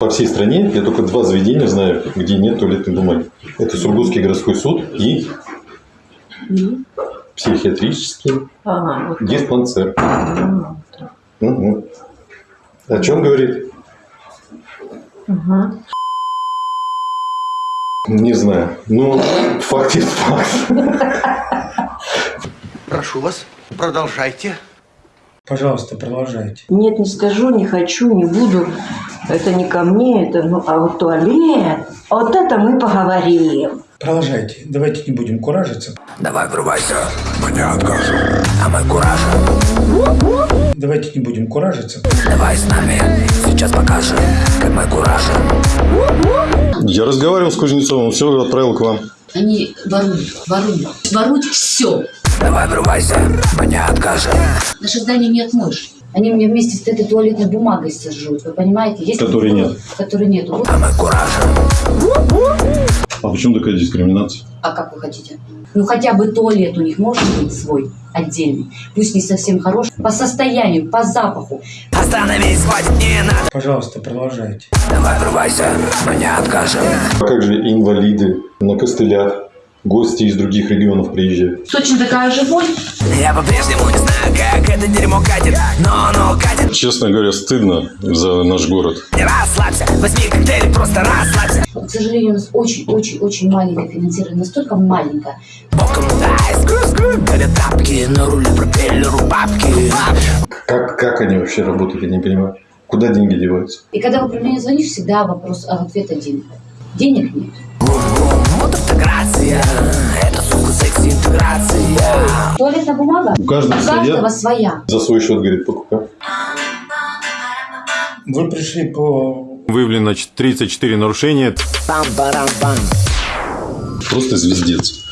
По всей стране я только два заведения знаю, где нет туалетной бумаги. Это Сургутский городской суд и психиатрический Ага, вот. диспансер. Ага. Мгм. О чем говорит? Ага. Не знаю. Ну, факт есть факт. Прошу вас, продолжайте. Пожалуйста, продолжайте. Нет, не скажу, не хочу, не буду. Это не ко мне, это, ну, а вот туалет. Вот это мы поговорим. Продолжайте. Давайте не будем куражиться. Давай врывайся, мы не откажем, а мы куражим. Давайте не будем куражиться. Давай с нами, сейчас покажем, как мы куражим. Я разговаривал с Кузнецовым, он все отправил к вам. Они воруют, воруют, воруют все. Давай врывайся, мы не откажем. Наше здание не отмоешь. Они мне вместе с этой туалетной бумагой сожрут, вы понимаете? Если Которой нет. Которой нет. Вот. А мы куражим. А почему такая дискриминация? А как вы хотите? Ну хотя бы туалет у них может быть свой, отдельный. Пусть не совсем хороший. По состоянию, по запаху. Остановись, хватит, не надо. Пожалуйста, продолжайте. Давай врывайся, мы не откажем. А как же инвалиды на костылях, гости из других регионов приезжают? Точно такая же боль. Я по-прежнему не знаю, как это дерьмо катит, но оно катит. Честно говоря, стыдно за наш город. Не расслабься, возьми коктейль, просто расслабься. К сожалению, у нас очень-очень-очень маленькое финансирование. Настолько маленькое. Боком дай, тапки, на руле пропеллеру бабки. Как, как они вообще работают, я не понимаю. Куда деньги деваются? И когда в управление звонишь, всегда вопрос, а ответ один. Денег нет. Вот автократия, это, сука, секс-интеграция. Туалетная бумага У каждого у каждого своя. За свой счет, говорит, покупать. Вы пришли по... Выявлено 34 нарушения. Просто звездец.